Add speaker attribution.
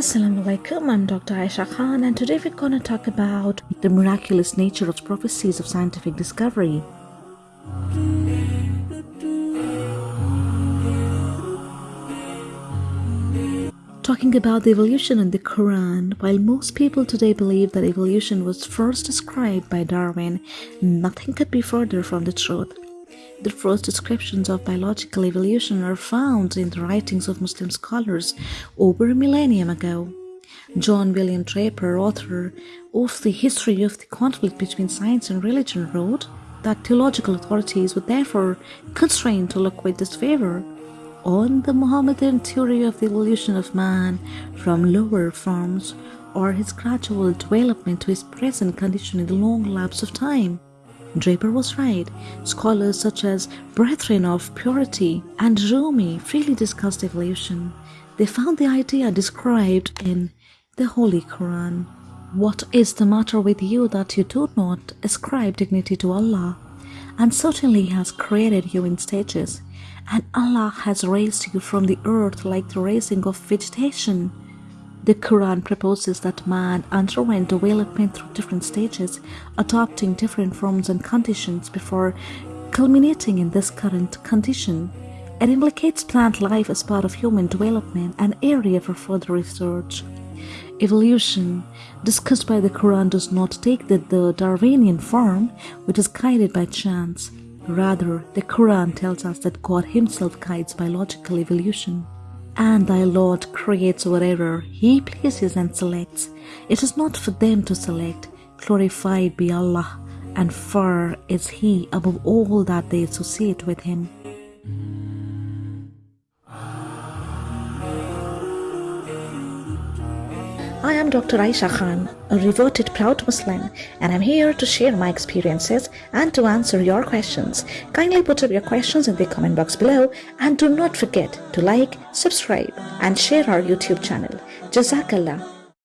Speaker 1: Assalamu alaikum, I'm Dr. Aisha Khan, and today we're to talk about the miraculous nature of prophecies of scientific discovery. Talking about the evolution in the Quran, while most people today believe that evolution was first described by Darwin, nothing could be further from the truth. The first descriptions of biological evolution are found in the writings of Muslim scholars over a millennium ago. John William Draper, author of The History of the Conflict Between Science and Religion, wrote that theological authorities were therefore constrained to look with disfavor on the Mohammedan theory of the evolution of man from lower forms or his gradual development to his present condition in the long lapse of time. Draper was right. Scholars such as Brethren of Purity and Rumi freely discussed evolution. They found the idea described in the Holy Quran. What is the matter with you that you do not ascribe dignity to Allah? And certainly He has created you in stages and Allah has raised you from the earth like the raising of vegetation. The Quran proposes that man underwent development through different stages, adopting different forms and conditions before culminating in this current condition. It implicates plant life as part of human development, an area for further research. Evolution, discussed by the Quran, does not take the, the Darwinian form, which is guided by chance. Rather, the Quran tells us that God Himself guides biological evolution. And thy Lord creates whatever He pleases and selects. It is not for them to select. Glorified be Allah, and far is He above all that they associate with Him. I am Dr. Aisha Khan, a reverted proud Muslim, and I'm here to share my experiences and to answer your questions. Kindly put up your questions in the comment box below and do not forget to like, subscribe, and share our YouTube channel. Jazakallah.